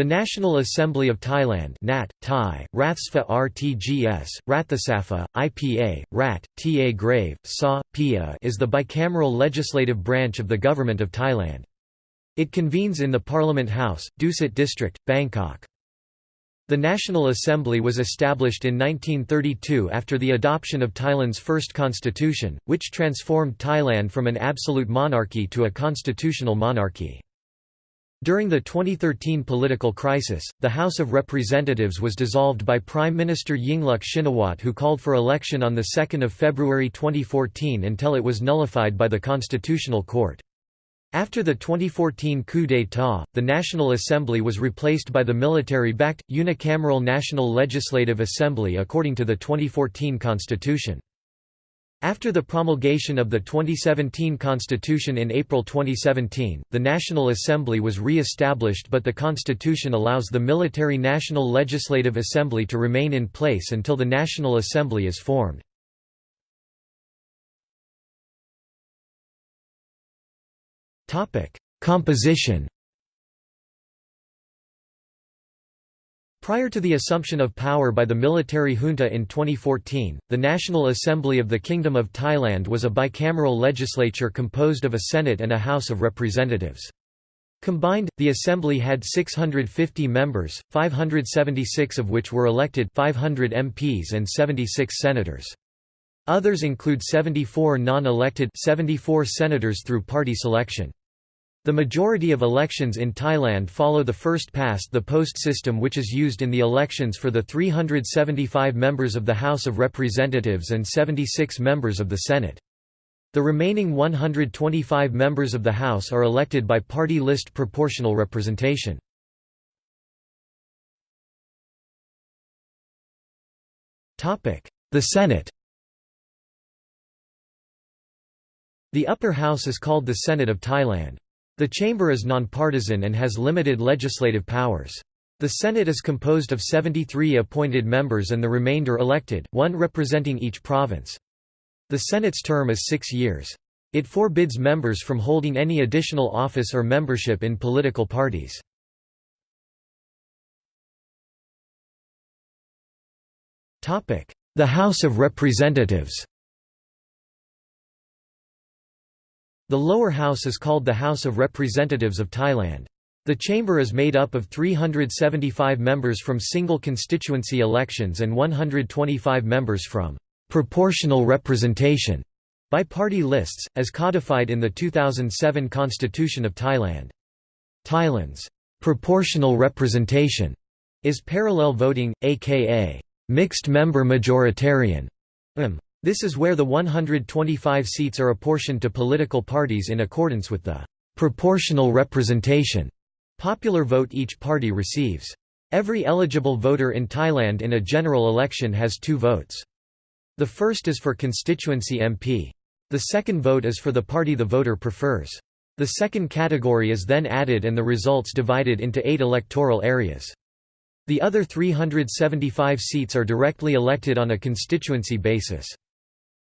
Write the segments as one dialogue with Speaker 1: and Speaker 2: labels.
Speaker 1: The National Assembly of Thailand Nat, Thai, Rathsfa RTGS, Rathasafa, IPA, Rat, Ta Grave, Sa, Pia is the bicameral legislative branch of the Government of Thailand. It convenes in the Parliament House, Dusit District, Bangkok. The National Assembly was established in 1932 after the adoption of Thailand's first constitution, which transformed Thailand from an absolute monarchy to a constitutional monarchy. During the 2013 political crisis, the House of Representatives was dissolved by Prime Minister Yingluck Shinawatra who called for election on 2 February 2014 until it was nullified by the Constitutional Court. After the 2014 coup d'état, the National Assembly was replaced by the military-backed, unicameral National Legislative Assembly according to the 2014 constitution. After the promulgation of the 2017 constitution in April 2017, the National Assembly was re-established but the constitution allows the military National Legislative Assembly to remain in place until the National Assembly is formed. Composition Prior to the assumption of power by the military junta in 2014, the National Assembly of the Kingdom of Thailand was a bicameral legislature composed of a Senate and a House of Representatives. Combined, the Assembly had 650 members, 576 of which were elected 500 MPs and 76 senators. Others include 74 non-elected 74 senators through party selection. The majority of elections in Thailand follow the first-past-the-post system which is used in the elections for the 375 members of the House of Representatives and 76 members of the Senate. The remaining 125 members of the House are elected by party list proportional representation. The Senate The upper house is called the Senate of Thailand. The chamber is nonpartisan and has limited legislative powers. The Senate is composed of 73 appointed members and the remainder elected, one representing each province. The Senate's term is six years. It forbids members from holding any additional office or membership in political parties. The House of Representatives The lower house is called the House of Representatives of Thailand. The chamber is made up of 375 members from single constituency elections and 125 members from proportional representation by party lists, as codified in the 2007 Constitution of Thailand. Thailand's proportional representation is parallel voting, aka mixed member majoritarian. This is where the 125 seats are apportioned to political parties in accordance with the proportional representation popular vote each party receives. Every eligible voter in Thailand in a general election has two votes. The first is for constituency MP. The second vote is for the party the voter prefers. The second category is then added and the results divided into eight electoral areas. The other 375 seats are directly elected on a constituency basis.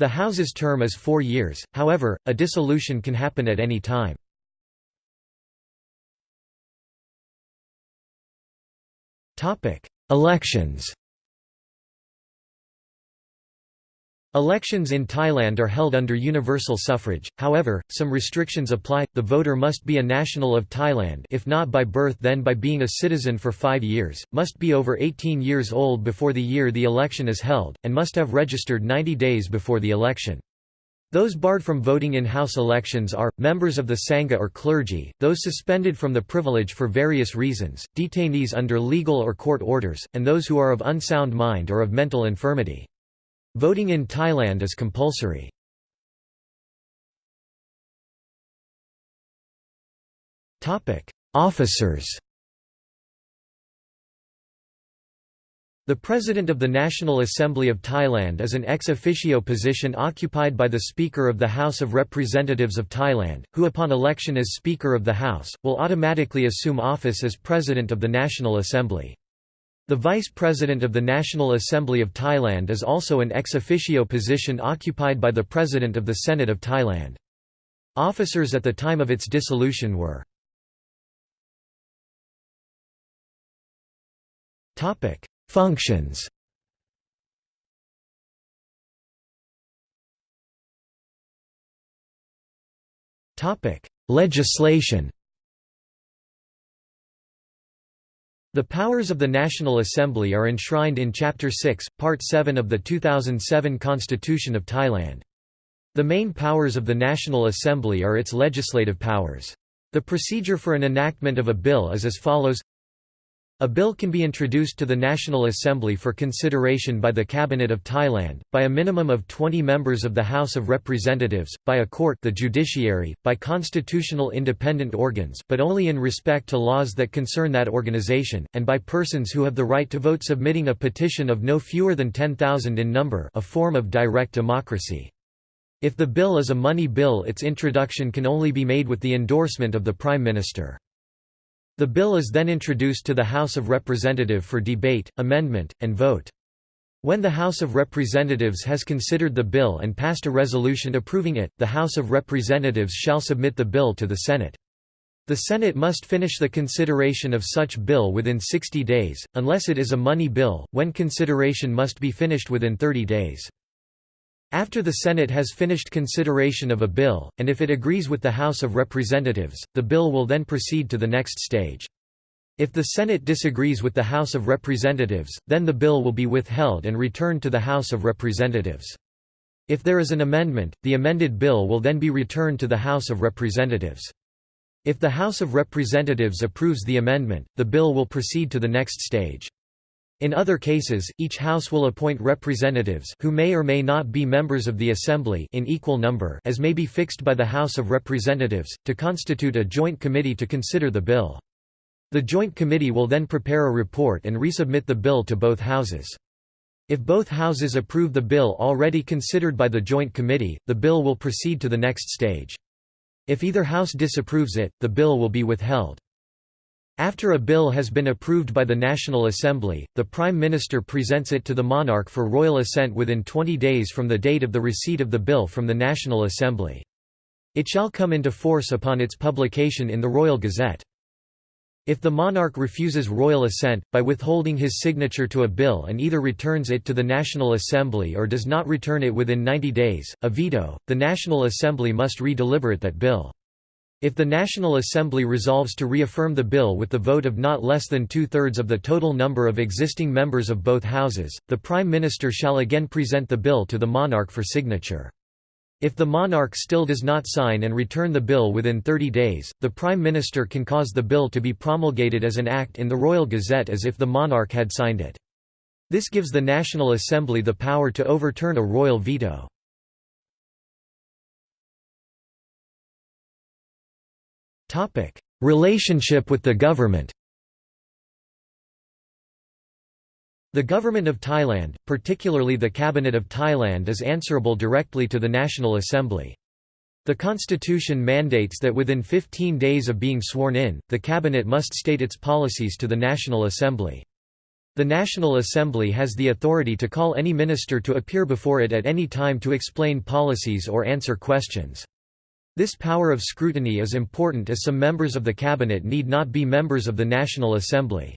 Speaker 1: The House's term is four years, however, a dissolution can happen at any time. Elections Elections in Thailand are held under universal suffrage, however, some restrictions apply, the voter must be a national of Thailand if not by birth then by being a citizen for five years, must be over 18 years old before the year the election is held, and must have registered 90 days before the election. Those barred from voting in House elections are, members of the Sangha or clergy, those suspended from the privilege for various reasons, detainees under legal or court orders, and those who are of unsound mind or of mental infirmity. Voting in Thailand is compulsory. Officers The President of the National Assembly of Thailand is an ex officio position occupied by the Speaker of the House of Representatives of Thailand, who upon election as Speaker of the House, will automatically assume office as President of the National Assembly. The Vice President of the National Assembly of Thailand is also an ex officio position occupied by the President of the Senate of Thailand. Officers at the time of its dissolution were Functions Legislation The powers of the National Assembly are enshrined in Chapter 6, Part 7 of the 2007 Constitution of Thailand. The main powers of the National Assembly are its legislative powers. The procedure for an enactment of a bill is as follows a bill can be introduced to the National Assembly for consideration by the Cabinet of Thailand, by a minimum of 20 members of the House of Representatives, by a court the judiciary, by constitutional independent organs but only in respect to laws that concern that organization, and by persons who have the right to vote submitting a petition of no fewer than 10,000 in number a form of direct democracy. If the bill is a money bill its introduction can only be made with the endorsement of the Prime Minister. The bill is then introduced to the House of Representatives for debate, amendment, and vote. When the House of Representatives has considered the bill and passed a resolution approving it, the House of Representatives shall submit the bill to the Senate. The Senate must finish the consideration of such bill within 60 days, unless it is a money bill, when consideration must be finished within 30 days. After the Senate has finished consideration of a bill, and if it agrees with the House of Representatives, the bill will then proceed to the next stage. If the Senate disagrees with the House of Representatives, then the bill will be withheld and returned to the House of Representatives. If there is an amendment, the amended bill will then be returned to the House of Representatives. If the House of Representatives approves the amendment, the bill will proceed to the next stage. In other cases, each House will appoint representatives who may or may not be members of the Assembly in equal number as may be fixed by the House of Representatives, to constitute a joint committee to consider the bill. The joint committee will then prepare a report and resubmit the bill to both houses. If both houses approve the bill already considered by the joint committee, the bill will proceed to the next stage. If either house disapproves it, the bill will be withheld. After a bill has been approved by the National Assembly, the Prime Minister presents it to the monarch for royal assent within 20 days from the date of the receipt of the bill from the National Assembly. It shall come into force upon its publication in the Royal Gazette. If the monarch refuses royal assent, by withholding his signature to a bill and either returns it to the National Assembly or does not return it within 90 days, a veto, the National Assembly must re-deliberate that bill. If the National Assembly resolves to reaffirm the bill with the vote of not less than two-thirds of the total number of existing members of both houses, the Prime Minister shall again present the bill to the monarch for signature. If the monarch still does not sign and return the bill within 30 days, the Prime Minister can cause the bill to be promulgated as an act in the Royal Gazette as if the monarch had signed it. This gives the National Assembly the power to overturn a royal veto. Topic: Relationship with the government. The government of Thailand, particularly the Cabinet of Thailand is answerable directly to the National Assembly. The constitution mandates that within 15 days of being sworn in, the cabinet must state its policies to the National Assembly. The National Assembly has the authority to call any minister to appear before it at any time to explain policies or answer questions. This power of scrutiny is important as some members of the cabinet need not be members of the National Assembly.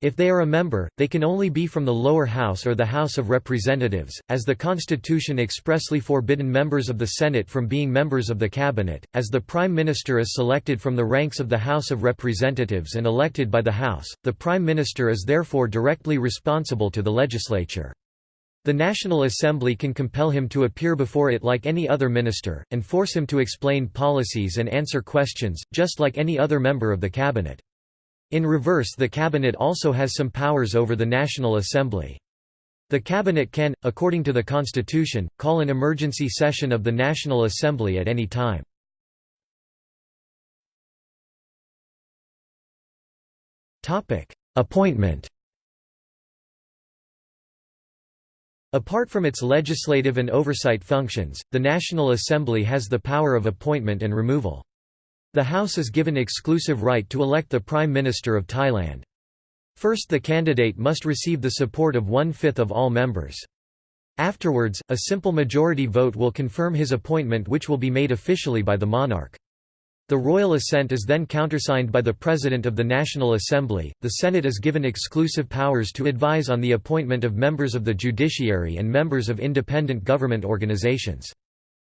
Speaker 1: If they are a member, they can only be from the lower house or the House of Representatives, as the Constitution expressly forbidden members of the Senate from being members of the cabinet, as the Prime Minister is selected from the ranks of the House of Representatives and elected by the House, the Prime Minister is therefore directly responsible to the legislature. The National Assembly can compel him to appear before it like any other minister, and force him to explain policies and answer questions, just like any other member of the cabinet. In reverse the cabinet also has some powers over the National Assembly. The cabinet can, according to the constitution, call an emergency session of the National Assembly at any time. Appointment Apart from its legislative and oversight functions, the National Assembly has the power of appointment and removal. The House is given exclusive right to elect the Prime Minister of Thailand. First the candidate must receive the support of one-fifth of all members. Afterwards, a simple majority vote will confirm his appointment which will be made officially by the monarch. The royal assent is then countersigned by the President of the National Assembly. The Senate is given exclusive powers to advise on the appointment of members of the judiciary and members of independent government organizations.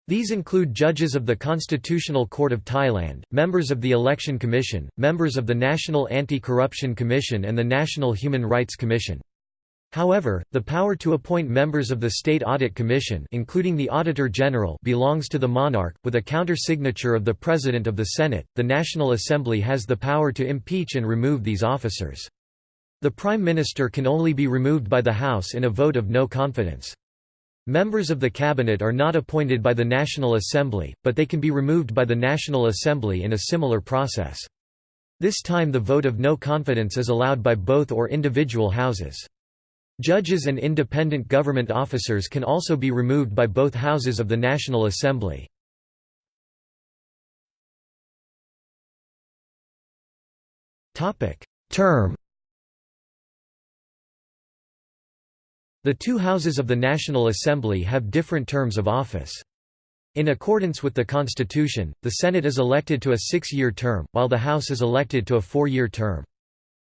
Speaker 1: These include judges of the Constitutional Court of Thailand, members of the Election Commission, members of the National Anti-Corruption Commission and the National Human Rights Commission. However, the power to appoint members of the State Audit Commission including the Auditor General belongs to the monarch, with a counter-signature of the President of the Senate. The National Assembly has the power to impeach and remove these officers. The Prime Minister can only be removed by the House in a vote of no confidence. Members of the Cabinet are not appointed by the National Assembly, but they can be removed by the National Assembly in a similar process. This time the vote of no confidence is allowed by both or individual houses. Judges and independent government officers can also be removed by both houses of the National Assembly. Term The two houses of the National Assembly have different terms of office. In accordance with the Constitution, the Senate is elected to a six-year term, while the House is elected to a four-year term.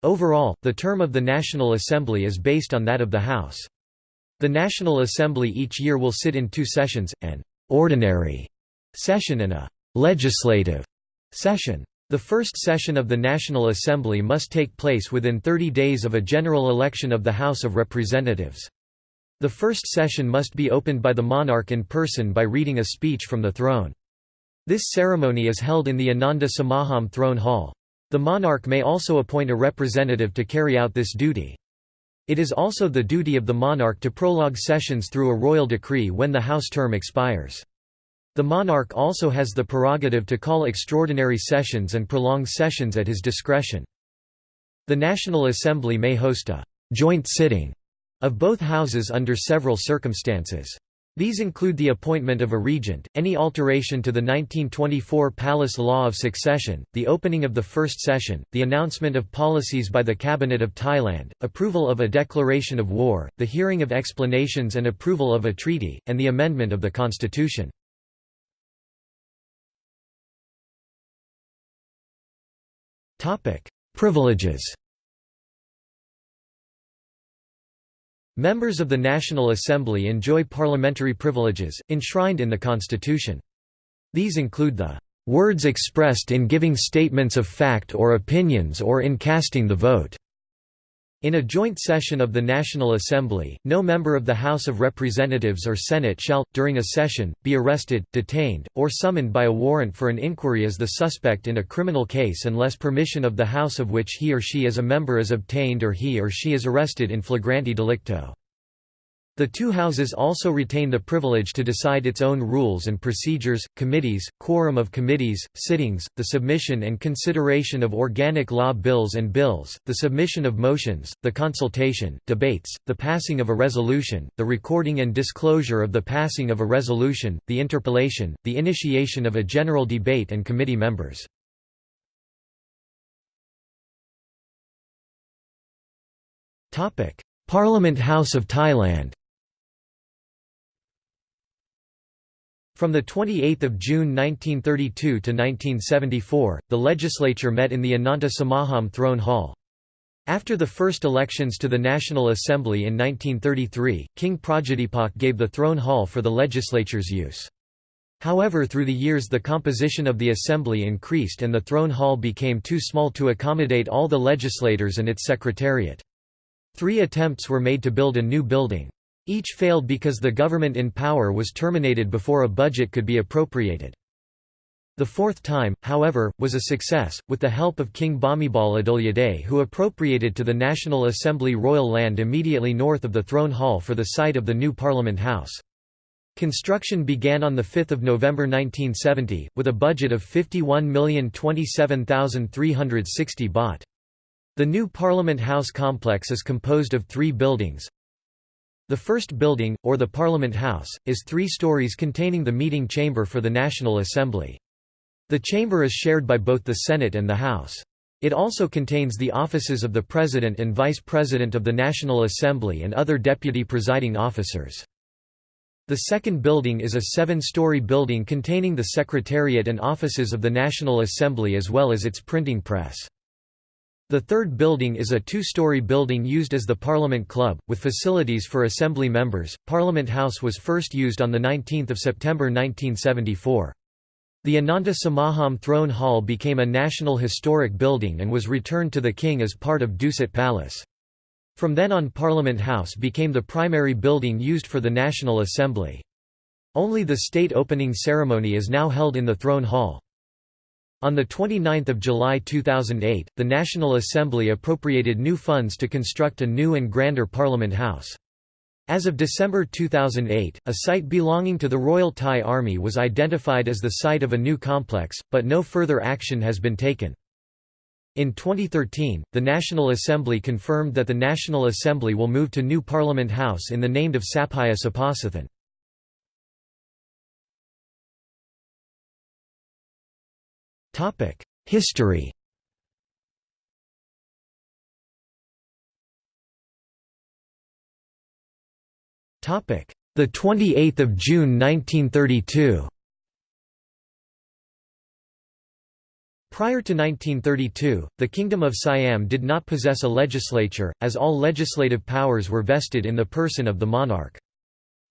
Speaker 1: Overall, the term of the National Assembly is based on that of the House. The National Assembly each year will sit in two sessions, an ordinary session and a legislative session. The first session of the National Assembly must take place within 30 days of a general election of the House of Representatives. The first session must be opened by the monarch in person by reading a speech from the throne. This ceremony is held in the Ananta Samakhom throne hall. The monarch may also appoint a representative to carry out this duty. It is also the duty of the monarch to prologue sessions through a royal decree when the House term expires. The monarch also has the prerogative to call extraordinary sessions and prolong sessions at his discretion. The National Assembly may host a «joint sitting» of both houses under several circumstances. These include the appointment of a regent, any alteration to the 1924 Palace Law of Succession, the opening of the first session, the announcement of policies by the Cabinet of Thailand, approval of a declaration of war, the hearing of explanations and approval of a treaty, and the amendment of the constitution. Privileges Members of the National Assembly enjoy parliamentary privileges, enshrined in the Constitution. These include the "...words expressed in giving statements of fact or opinions or in casting the vote." In a joint session of the National Assembly, no member of the House of Representatives or Senate shall, during a session, be arrested, detained, or summoned by a warrant for an inquiry as the suspect in a criminal case unless permission of the House of which he or she is a member is obtained or he or she is arrested in flagranti delicto. The two houses also retain the privilege to decide its own rules and procedures, committees, quorum of committees, sittings, the submission and consideration of organic law bills and bills, the submission of motions, the consultation, debates, the passing of a resolution, the recording and disclosure of the passing of a resolution, the interpellation, the initiation of a general debate and committee members. Parliament House of Thailand From 28 June 1932 to 1974, the legislature met in the Ananta Samakhom Throne Hall. After the first elections to the National Assembly in 1933, King Prajadhipok gave the throne hall for the legislature's use. However through the years the composition of the assembly increased and the throne hall became too small to accommodate all the legislators and its secretariat. Three attempts were made to build a new building. Each failed because the government in power was terminated before a budget could be appropriated. The fourth time, however, was a success, with the help of King Bhumibol Adulyadej who appropriated to the National Assembly royal land immediately north of the throne hall for the site of the new Parliament House. Construction began on 5 November 1970, with a budget of 51,027,360 baht. The new Parliament House complex is composed of three buildings, the first building, or the Parliament House, is three stories containing the meeting chamber for the National Assembly. The chamber is shared by both the Senate and the House. It also contains the offices of the President and Vice President of the National Assembly and other deputy presiding officers. The second building is a seven-story building containing the Secretariat and offices of the National Assembly as well as its printing press. The third building is a two-story building used as the Parliament Club, with facilities for Assembly members. Parliament House was first used on 19 September 1974. The Ananta Samakhom Throne Hall became a National Historic Building and was returned to the King as part of Dusit Palace. From then on Parliament House became the primary building used for the National Assembly. Only the state opening ceremony is now held in the Throne Hall. On 29 July 2008, the National Assembly appropriated new funds to construct a new and grander Parliament House. As of December 2008, a site belonging to the Royal Thai Army was identified as the site of a new complex, but no further action has been taken. In 2013, the National Assembly confirmed that the National Assembly will move to new Parliament House in the named of Sapphaya Sapasathan. History. Topic: The 28th of June 1932 Prior to 1932, the Kingdom of Siam did not possess a legislature, as all legislative powers were vested in the person of the monarch.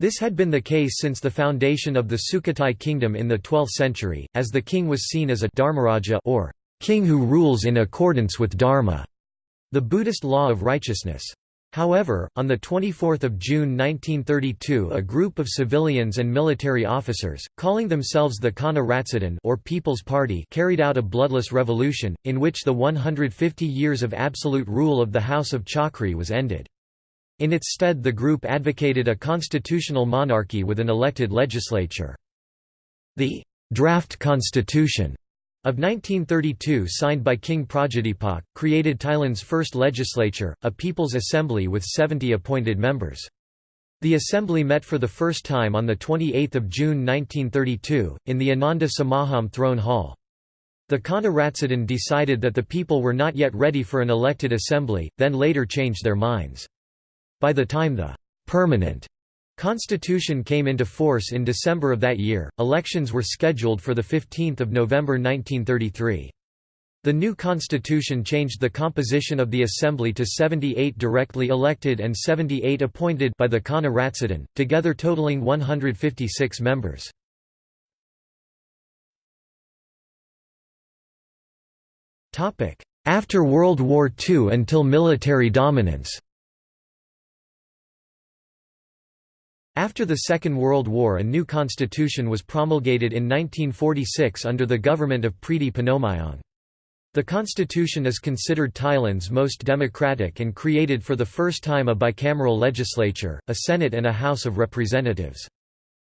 Speaker 1: This had been the case since the foundation of the Sukhothai kingdom in the 12th century, as the king was seen as a dharmaraja or king who rules in accordance with dharma, the Buddhist law of righteousness. However, on 24 June 1932 a group of civilians and military officers, calling themselves the Khana Ratsadon or People's Party carried out a bloodless revolution, in which the 150 years of absolute rule of the House of Chakri was ended. In its stead the group advocated a constitutional monarchy with an elected legislature. The draft constitution of 1932 signed by King Praja created Thailand's first legislature, a People's Assembly with 70 appointed members. The assembly met for the first time on 28 June 1932, in the Ananta Samakhom Throne Hall. The Khana Ratsadon decided that the people were not yet ready for an elected assembly, then later changed their minds. By the time the permanent Constitution came into force in December of that year. Elections were scheduled for the 15th of November 1933. The new constitution changed the composition of the assembly to 78 directly elected and 78 appointed by the Khana Ratsadon, together totaling 156 members. After World War II until military dominance After the Second World War a new constitution was promulgated in 1946 under the government of Pridi Banomyong. The constitution is considered Thailand's most democratic and created for the first time a bicameral legislature, a Senate and a House of Representatives.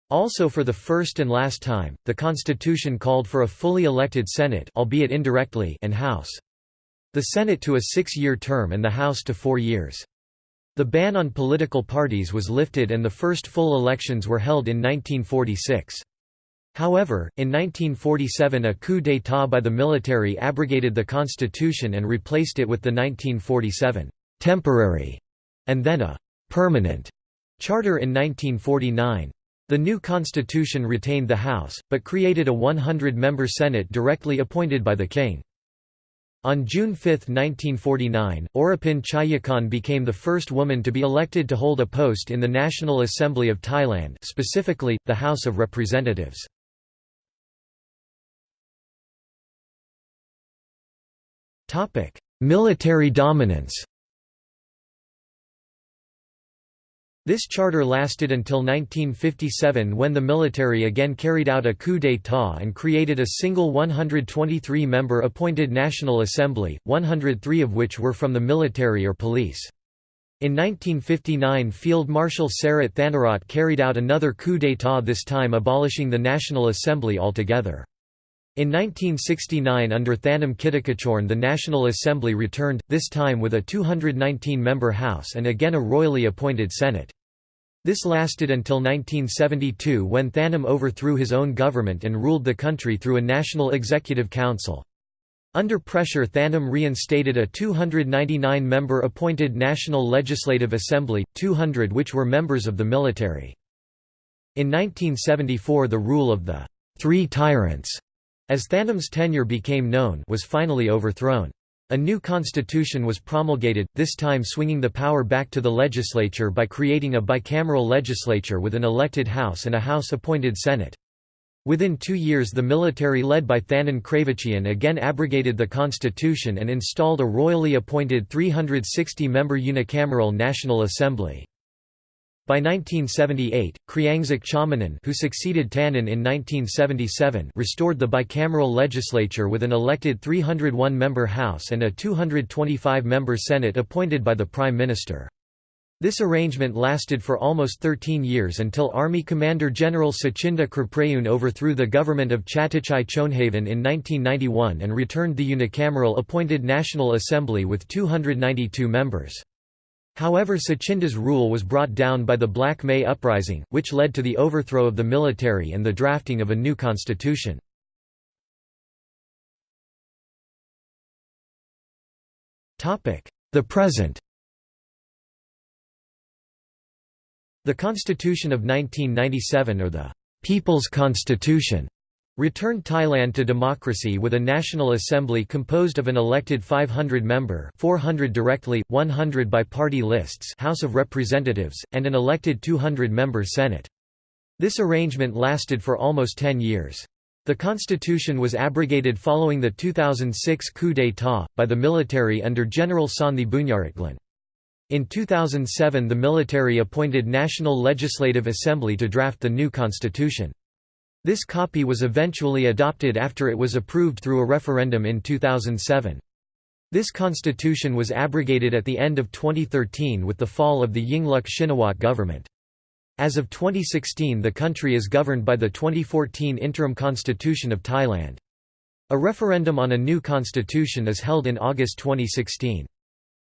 Speaker 1: Also for the first and last time, the constitution called for a fully elected Senate albeit indirectly and House. The Senate to a six-year term and the House to four years. The ban on political parties was lifted and the first full elections were held in 1946. However, in 1947 a coup d'état by the military abrogated the constitution and replaced it with the 1947 «temporary» and then a «permanent» charter in 1949. The new constitution retained the House, but created a 100-member Senate directly appointed by the king. On June 5, 1949, Orapin Chayakhon became the first woman to be elected to hold a post in the National Assembly of Thailand specifically, the House of Representatives. Military dominance This charter lasted until 1957 when the military again carried out a coup d'état and created a single 123-member appointed National Assembly, 103 of which were from the military or police. In 1959 Field Marshal Sarit Thanarat carried out another coup d'état this time abolishing the National Assembly altogether. In 1969 under Thanom Kittikachorn the National Assembly returned, this time with a 219-member House and again a royally appointed Senate. This lasted until 1972 when Thanom overthrew his own government and ruled the country through a National Executive Council. Under pressure Thanom reinstated a 299-member appointed National Legislative Assembly, 200 which were members of the military. In 1974 the rule of the Three Tyrants, as Thanom's tenure became known was finally overthrown. A new constitution was promulgated, this time swinging the power back to the legislature by creating a bicameral legislature with an elected House and a House-appointed Senate. Within two years the military led by Thanin Kraivichien again abrogated the constitution and installed a royally appointed 360-member unicameral National Assembly. By 1978, Kriangsak Chomanan who succeeded Thanin in 1977 restored the bicameral legislature with an elected 301-member House and a 225-member Senate appointed by the Prime Minister. This arrangement lasted for almost 13 years until Army Commander General Suchinda Kraprayoon overthrew the government of Chatichai Choonhavan in 1991 and returned the unicameral appointed National Assembly with 292 members. However Suchinda's rule was brought down by the Black May Uprising, which led to the overthrow of the military and the drafting of a new constitution. The present The Constitution of 1997 or the People's Constitution returned Thailand to democracy with a National Assembly composed of an elected 500-member 400 directly, 100 by party lists House of Representatives, and an elected 200-member Senate. This arrangement lasted for almost 10 years. The constitution was abrogated following the 2006 coup d'état, by the military under General Sonthi Boonyaratglin. In 2007 the military appointed National Legislative Assembly to draft the new constitution. This copy was eventually adopted after it was approved through a referendum in 2007. This constitution was abrogated at the end of 2013 with the fall of the Yingluck Shinawatra government. As of 2016 the country is governed by the 2014 Interim Constitution of Thailand. A referendum on a new constitution is held in August 2016.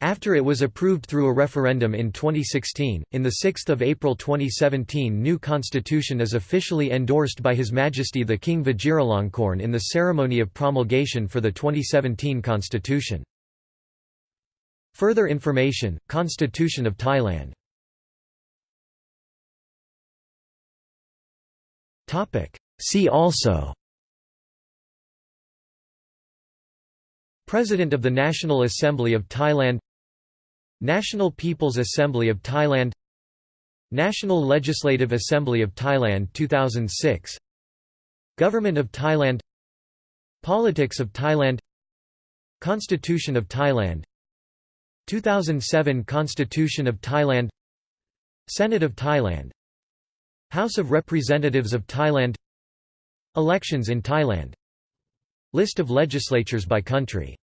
Speaker 1: After it was approved through a referendum in 2016, in 6 April 2017 new constitution is officially endorsed by His Majesty the King Vajiralongkorn in the ceremony of promulgation for the 2017 constitution. Further information, Constitution of Thailand. See also President of the National Assembly of Thailand National People's Assembly of Thailand National Legislative Assembly of Thailand 2006 Government of Thailand Politics of Thailand Constitution of Thailand 2007 Constitution of Thailand Senate of Thailand House of Representatives of Thailand Elections in Thailand List of legislatures by country